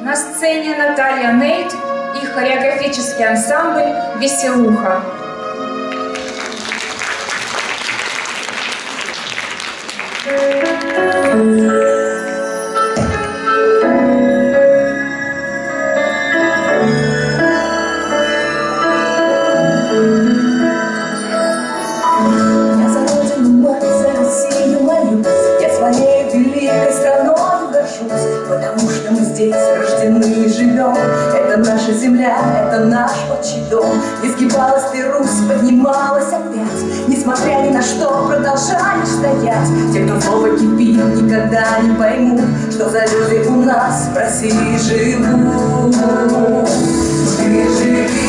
На сцене Наталья Нейт и хореографический ансамбль «Веселуха». Здесь рождены и живем. Это наша земля, это наш отчий дом. Изгибалась ты, Русь, поднималась опять. Несмотря ни на что, продолжаешь стоять. Те, кто слово кипит, никогда не поймут Что за люди у нас в России живут. Ты живи,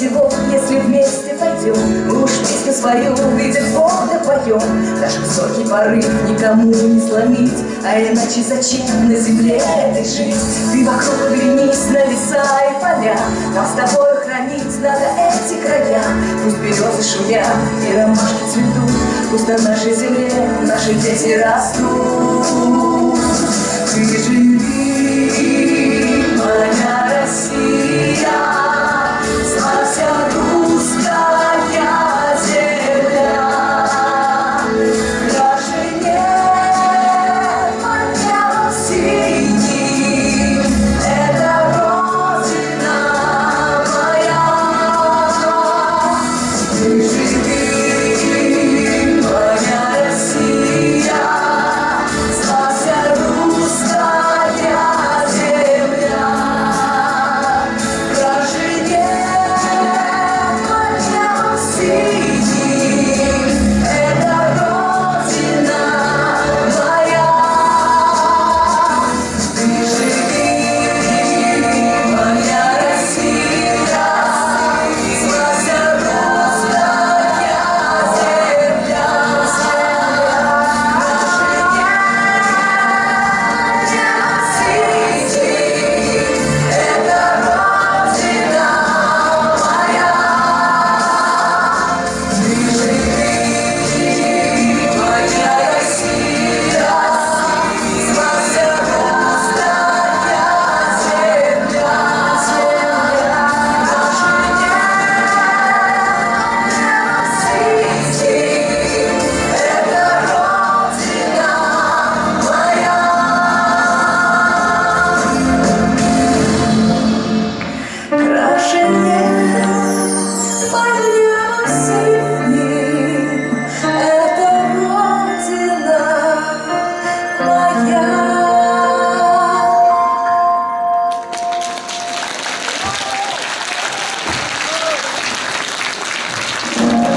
всего, если вместе пойдем. Мы уж песню свою, Бог, да поем. Наш высокий порыв никому не сломить, А иначе зачем на земле этой жить? Ты вокруг оглянись на леса и поля, Нам с тобой хранить надо эти края. Пусть березы шумят и ромашки цветут, Пусть на нашей земле наши дети растут.